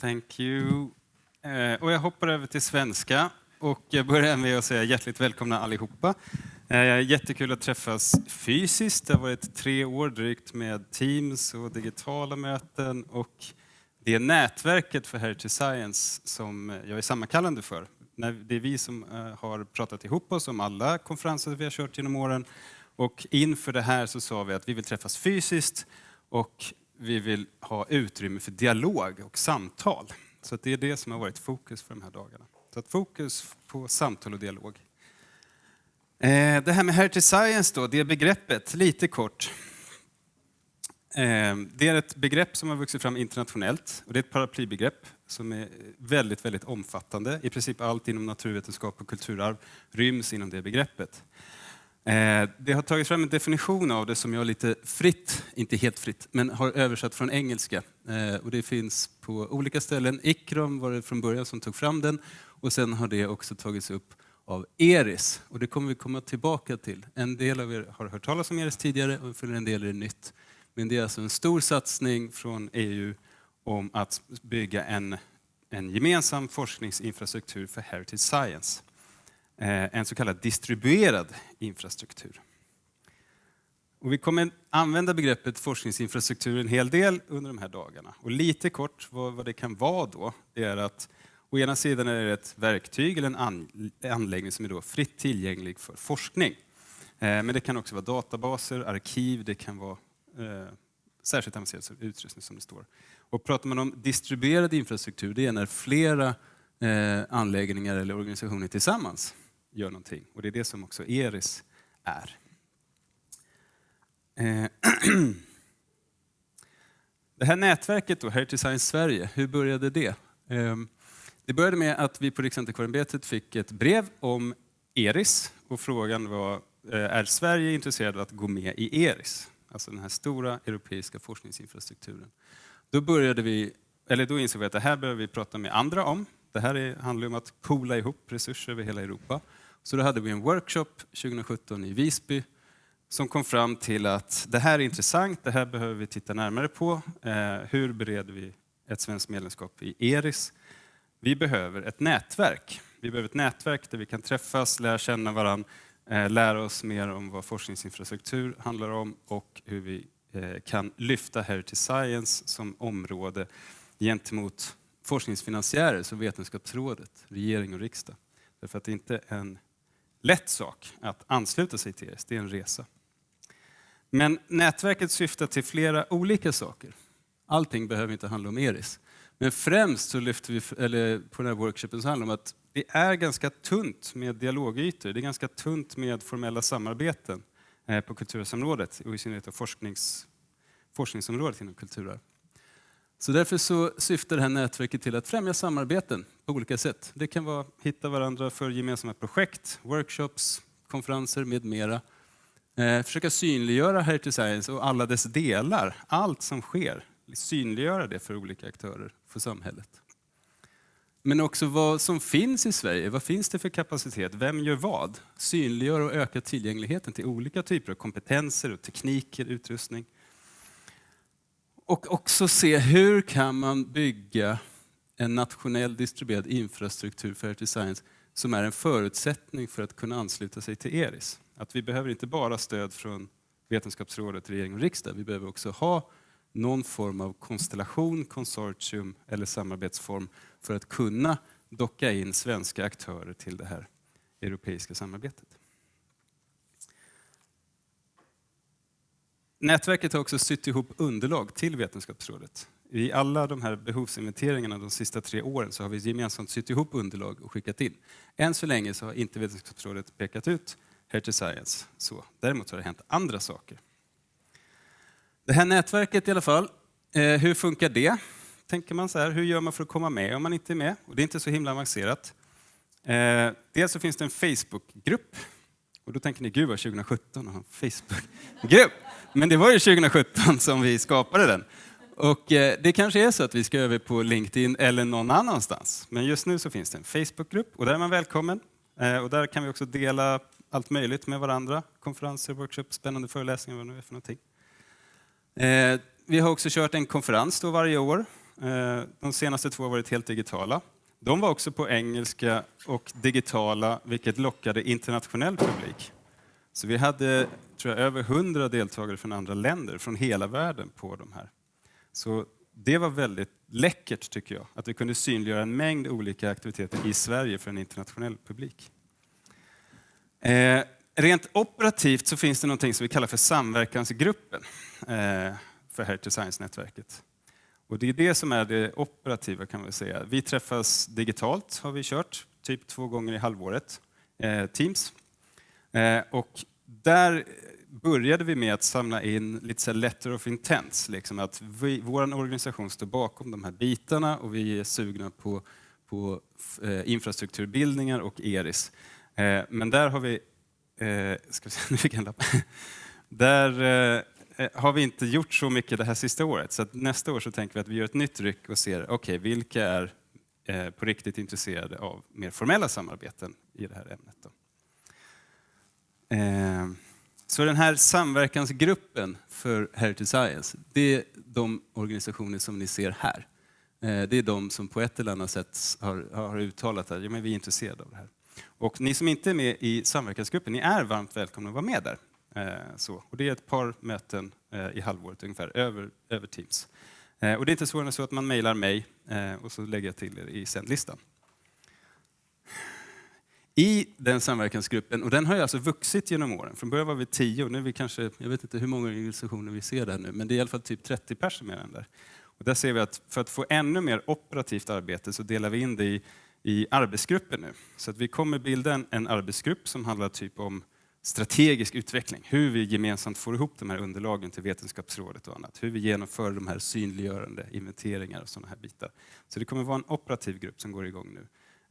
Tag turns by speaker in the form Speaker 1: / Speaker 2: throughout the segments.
Speaker 1: Thank you. Eh, och jag hoppar över till svenska och jag börjar med att säga hjärtligt välkomna allihopa. Eh, jättekul att träffas fysiskt. Det har varit tre år drygt med Teams och digitala möten och det nätverket för Heritage Science som jag är sammankallande för. Det är vi som eh, har pratat ihop oss om alla konferenser vi har kört genom åren och inför det här så sa vi att vi vill träffas fysiskt och vi vill ha utrymme för dialog och samtal. Så det är det som har varit fokus för de här dagarna. Så att fokus på samtal och dialog. Eh, det här med Heritage Science då, det begreppet, lite kort. Eh, det är ett begrepp som har vuxit fram internationellt och det är ett paraplybegrepp som är väldigt, väldigt omfattande. I princip allt inom naturvetenskap och kulturarv ryms inom det begreppet. Eh, det har tagits fram en definition av det som jag lite fritt, inte helt fritt, men har översatt från engelska. Eh, och det finns på olika ställen. Ikrom var det från början som tog fram den och sen har det också tagits upp av ERIS. Och det kommer vi komma tillbaka till. En del av er har hört talas om ERIS tidigare och för en del är det nytt. Men det är alltså en stor satsning från EU om att bygga en, en gemensam forskningsinfrastruktur för Heritage Science. Eh, en så kallad distribuerad infrastruktur. Och vi kommer använda begreppet forskningsinfrastruktur en hel del under de här dagarna. Och lite kort vad, vad det kan vara då, det är att å ena sidan är det ett verktyg eller en anläggning som är då fritt tillgänglig för forskning. Eh, men det kan också vara databaser, arkiv, det kan vara eh, särskilt avancerad utrustning som det står. Och pratar man om distribuerad infrastruktur, det är när flera eh, anläggningar eller organisationer tillsammans gör någonting. Och det är det som också ERIS är. Eh, det här nätverket då, Heritage Science Sverige, hur började det? Ehm, det började med att vi på Riksantikvarieämbetet fick ett brev om ERIS och frågan var, eh, är Sverige intresserad av att gå med i ERIS? Alltså den här stora europeiska forskningsinfrastrukturen. Då, började vi, eller då insåg vi att det här behöver vi prata med andra om. Det här handlar om att poola ihop resurser över hela Europa. Så då hade vi en workshop 2017 i Visby som kom fram till att det här är intressant, det här behöver vi titta närmare på. Eh, hur bereder vi ett svenskt medlemskap i ERIS? Vi behöver ett nätverk. Vi behöver ett nätverk där vi kan träffas, lära känna varandra, eh, lära oss mer om vad forskningsinfrastruktur handlar om och hur vi eh, kan lyfta Heritage Science som område gentemot forskningsfinansiärer som Vetenskapsrådet, regering och riksdag. Därför att det inte är en lätt sak att ansluta sig till ERS, det är en resa. Men nätverket syftar till flera olika saker. Allting behöver inte handla om ERIS. Men främst så lyfter vi, eller på den här workshopen så handlar det om att det är ganska tunt med dialogytor. Det är ganska tunt med formella samarbeten eh, på kulturarvsområdet och i synnerhet forsknings, forskningsområdet inom kulturarv. Så därför så syftar det här nätverket till att främja samarbeten på olika sätt. Det kan vara att hitta varandra för gemensamma projekt, workshops, konferenser med mera. Eh, försöka synliggöra Heritage Science och alla dess delar, allt som sker. Synliggöra det för olika aktörer, för samhället. Men också vad som finns i Sverige. Vad finns det för kapacitet? Vem gör vad? Synliggöra och öka tillgängligheten till olika typer av kompetenser, och tekniker, utrustning. Och också se hur kan man bygga en nationell distribuerad infrastruktur för Earth Science som är en förutsättning för att kunna ansluta sig till ERIS. Att vi behöver inte bara stöd från Vetenskapsrådet, regering och riksdag. Vi behöver också ha någon form av konstellation, konsortium eller samarbetsform för att kunna docka in svenska aktörer till det här europeiska samarbetet. Nätverket har också sytt ihop underlag till Vetenskapsrådet. I alla de här behovsinventeringarna de sista tre åren så har vi gemensamt sytt ihop underlag och skickat in. Än så länge så har inte Vetenskapsrådet pekat ut Heritage Science. Så, däremot har det hänt andra saker. Det här nätverket i alla fall, eh, hur funkar det? Tänker man så här, hur gör man för att komma med om man inte är med? Och det är inte så himla avancerat. Eh, dels så finns det en Facebookgrupp. Och då tänker ni, gud vad 2017 och en Facebookgrupp. Men det var ju 2017 som vi skapade den. Och eh, det kanske är så att vi ska över på LinkedIn eller någon annanstans. Men just nu så finns det en Facebookgrupp och där är man välkommen. Eh, och där kan vi också dela allt möjligt med varandra. Konferenser, workshops, spännande föreläsningar, vad det nu är för någonting. Eh, vi har också kört en konferens då varje år de senaste två har varit helt digitala. De var också på engelska och digitala, vilket lockade internationell publik. Så vi hade tror jag, över hundra deltagare från andra länder, från hela världen, på de här. Så det var väldigt läckert, tycker jag, att vi kunde synliggöra en mängd olika aktiviteter i Sverige för en internationell publik. Eh, rent operativt så finns det något som vi kallar för samverkansgruppen eh, för Heritage Science-nätverket. Och det är det som är det operativa kan vi säga. Vi träffas digitalt, har vi kört, typ två gånger i halvåret, eh, Teams. Eh, och där började vi med att samla in lite så letter of intents, liksom att vi, vår organisation står bakom de här bitarna och vi är sugna på, på eh, infrastrukturbildningar och ERIS. Eh, men där har vi, eh, ska vi se, nu fick jag en lapp. Där eh, Eh, har vi inte gjort så mycket det här sista året, så nästa år så tänker vi att vi gör ett nytt ryck och ser, okej, okay, vilka är eh, på riktigt intresserade av mer formella samarbeten i det här ämnet. Då. Eh, så den här samverkansgruppen för Heritage Science, det är de organisationer som ni ser här. Eh, det är de som på ett eller annat sätt har, har uttalat att ja, men vi är intresserade av det här. Och ni som inte är med i samverkansgruppen, ni är varmt välkomna att vara med där. Eh, så. Och det är ett par möten eh, i halvåret ungefär, över, över Teams. Eh, och det är inte svårare än så att man mejlar mig och så lägger jag till er i sändlistan i den samverkansgruppen, och den har ju alltså vuxit genom åren. Från början var vi tio och nu är vi kanske, jag vet inte hur många organisationer vi ser där nu, men det är i alla fall typ 30 personer med den där. Och där ser vi att för att få ännu mer operativt arbete så delar vi in det i, i arbetsgrupper nu. Så att vi kommer bilda en, en arbetsgrupp som handlar typ om strategisk utveckling, hur vi gemensamt får ihop de här underlagen till Vetenskapsrådet och annat, hur vi genomför de här synliggörande inventeringar och sådana här bitar. Så det kommer vara en operativ grupp som går igång nu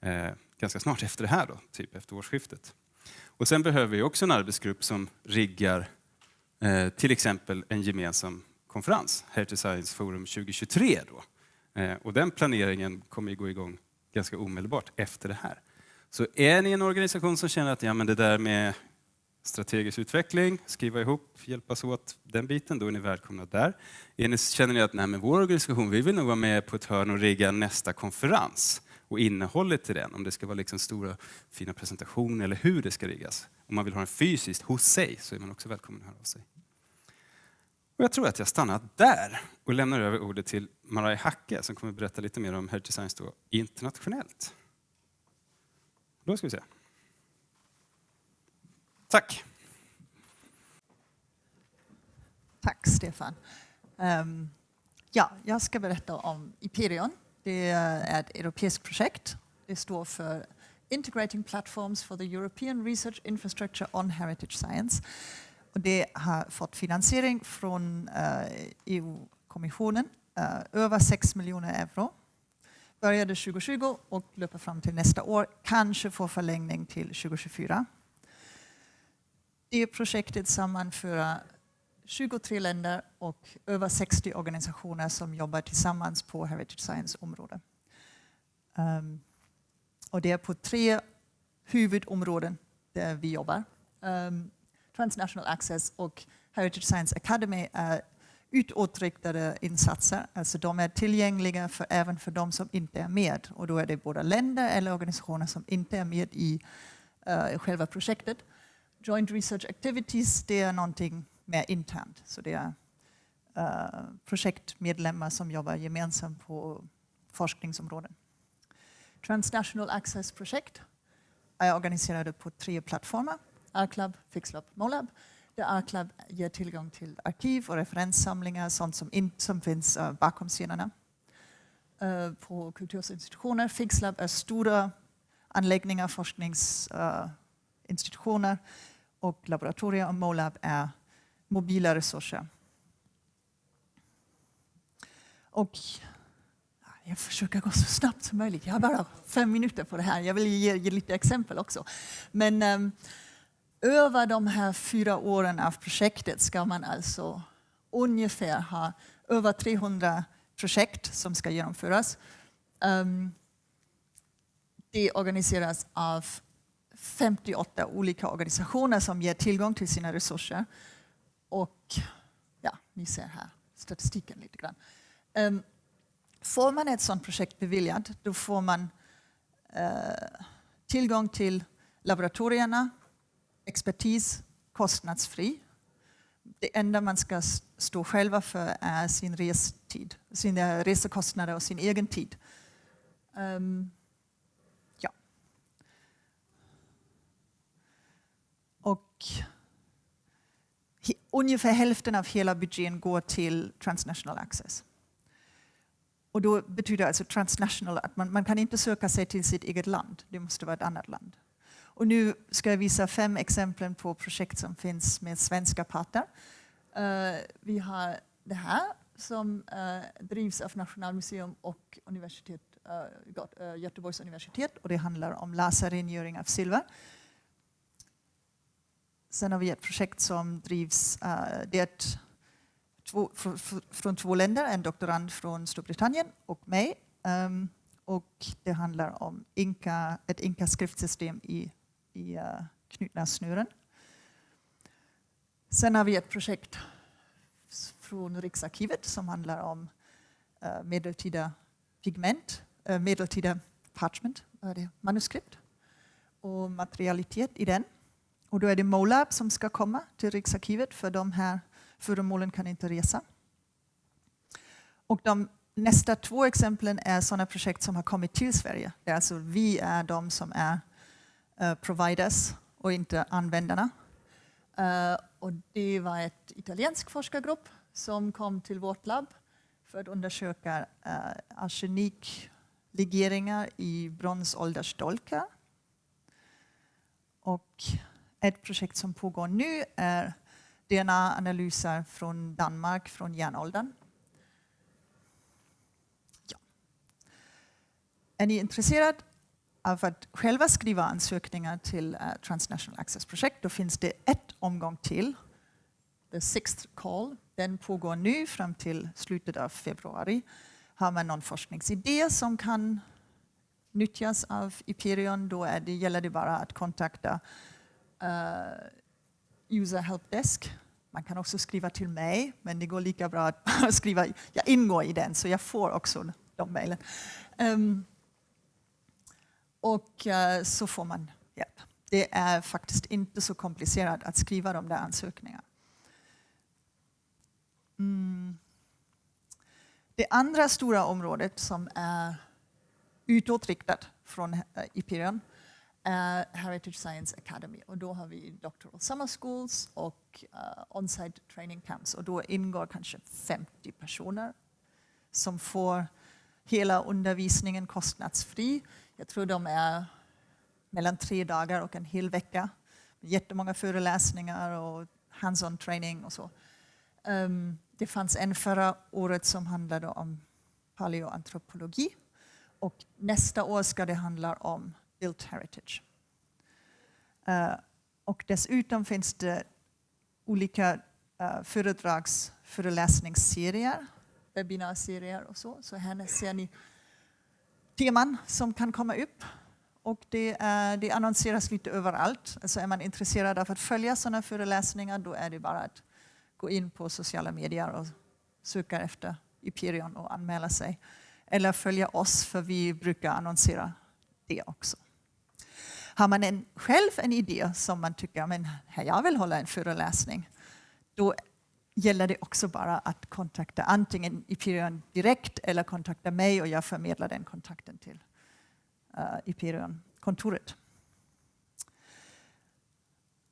Speaker 1: eh, ganska snart efter det här, då, typ efter årsskiftet. Och sen behöver vi också en arbetsgrupp som riggar eh, till exempel en gemensam konferens, Heritage Science Forum 2023. Då. Eh, och den planeringen kommer gå igång ganska omedelbart efter det här. Så är ni en organisation som känner att ja, men det där med strategisk utveckling, skriva ihop, hjälpas åt den biten, då är ni välkomna där. Är ni, känner ni att nej, men vår organisation vi vill nog vara med på ett hörn och rigga nästa konferens, och innehållet i den, om det ska vara liksom stora fina presentationer eller hur det ska riggas. Om man vill ha den fysiskt hos sig så är man också välkommen att höra av sig. Och jag tror att jag stannar där och lämnar över ordet till Marai Hacke som kommer att berätta lite mer om Heritage Science då, internationellt. Då ska vi se. Tack!
Speaker 2: Tack Stefan. Um, ja, jag ska berätta om Iperion det är ett europeiskt projekt. Det står för Integrating Platforms for the European Research Infrastructure on Heritage Science. Och det har fått finansiering från eh, uh, EU-kommissionen, uh, eh, över 6 miljoner euro. Började 2020 och löper fram till nästa år, kanske får förlängning till 2024. Det projektet sammanför 23 länder och över 60 organisationer som jobbar tillsammans på Heritage Science-området. Um, ehm, och det är på tre huvudområden där vi jobbar. Um, Transnational Access och Heritage Science Academy är utåtriktade insatser, alltså de är tillgängliga för, även för de som inte är med. Och då är det både länder eller organisationer som inte är med i uh, själva projektet. Joint Research Activities, det är någonting mer internt. Så det är uh, projektmedlemmar som jobbar gemensamt på forskningsområden. Transnational Access-projekt är organiserade på tre plattformar. Arclub, Fixlab, Molab. Där Arclub ger tillgång till arkiv och referenssamlingar, sånt som, in, som finns uh, bakom scenerna. Uh, på kulturinstitutioner. Fixlab är stora anläggningar, forskningsinstitutioner institutioner och laboratorier. Och Molab är mobila resurser. Och jag försöker gå så snabbt som möjligt. Jag har bara fem minuter på det här. Jag vill ge, ge lite exempel också. Men um, över de här fyra åren av projektet ska man alltså ungefär ha över 300 projekt som ska genomföras. Um, det organiseras av 58 olika organisationer som ger tillgång till sina resurser. Och ja, ni ser här statistiken lite grann. Um, Får man ett sådant projekt beviljat, då får man uh, tillgång till laboratorierna, expertis, kostnadsfri. Det enda man ska stå själva för är sin restid, sina resekostnader och sin egen tid. Um, ja. Och ungefär hälften av hela budgeten går till transnational access. Och då betyder alltså transnational att man, man kan inte söka sig till sitt eget land, det måste vara ett annat land. Och nu ska jag visa fem exempel på projekt som finns med svenska parter. Uh, vi har det här som uh, drivs av Nationalmuseum och universitet, uh, Göteborgs universitet och det handlar om laserrengöring av silver. Sen har vi ett projekt som drivs, eh, det två, fr, fr, från två länder, en doktorand från Storbritannien och mig. Um, och det handlar om Inka, ett Inka-skriftsystem i i eh, uh, knutna snören. Sen har vi ett projekt från Riksarkivet som handlar om uh, medeltida pigment, uh, medeltida parchment, det manuskript och materialitet i den. Och då är det Molab som ska komma till Riksarkivet för de här föremålen kan inte resa. Och de nästa två exemplen är sådana projekt som har kommit till Sverige. Det är alltså vi är de som är uh, providers och inte användarna. Uh, och det var ett italiensk forskargrupp som kom till vårt labb för att undersöka eh, uh, arseniklegeringar i bronsåldersdolkar. Och ett projekt som pågår nu är DNA-analyser från Danmark från järnåldern. Ja. Är ni intresserade av att själva skriva ansökningar till uh, Transnational Access-projekt, då finns det ett omgång till. The sixth call, den pågår nu fram till slutet av februari. Har man någon forskningsidé som kan nyttjas av Iperion, då är det, gäller det bara att kontakta Eh, user helpdesk. Man kan också skriva till mig, men det går lika bra att skriva, jag ingår i den, så jag får också de mejlen. Um, och uh, så får man hjälp. Det är faktiskt inte så komplicerat att skriva de där ansökningarna. Mm. Det andra stora området som är utåtriktat från eh, är Heritage Science Academy. Och då har vi Doctoral Summer Schools och uh, On-site Training Camps. Och då ingår kanske 50 personer som får hela undervisningen kostnadsfri jag tror de är mellan tre dagar och en hel vecka. Jättemånga föreläsningar och hands-on training och så. Um, det fanns en förra året som handlade om paleoantropologi och nästa år ska det handla om built heritage. Uh, och dessutom finns det olika uh, föredrags föreläsningsserier, webbinarserier och så. Så här ser ni teman som kan komma upp. Och det, är, det annonseras lite överallt. Alltså är man intresserad av att följa sådana föreläsningar då är det bara att gå in på sociala medier och söka efter Iperion och anmäla sig. Eller följa oss för vi brukar annonsera det också. Har man en, själv en idé som man tycker men jag vill hålla en föreläsning, då gäller det också bara att kontakta antingen Iperion direkt eller kontakta mig och jag förmedlar den kontakten till eh, uh, Iperion-kontoret.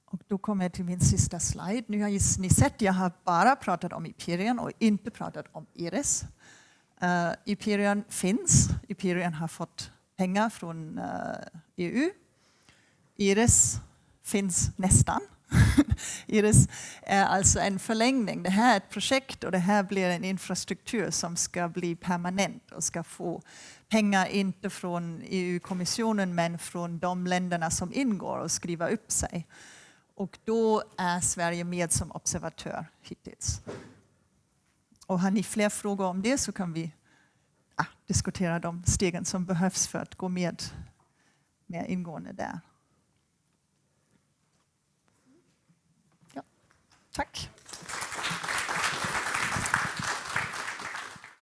Speaker 2: Och då kommer jag till min sista slide. Nu har ni sett, jag har bara pratat om Iperion och inte pratat om Iris. Uh, eh, Iperion finns, Iperion har fått pengar från eh, uh, EU. Iris finns nästan. Iris är alltså en förlängning. Det här är ett projekt och det här blir en infrastruktur som ska bli permanent och ska få pengar inte från EU-kommissionen men från de länderna som ingår och skriva upp sig. Och då är Sverige med som observatör hittills. Och har ni fler frågor om det så kan vi ah, diskutera de stegen som behövs för att gå med mer ingående där. Tack.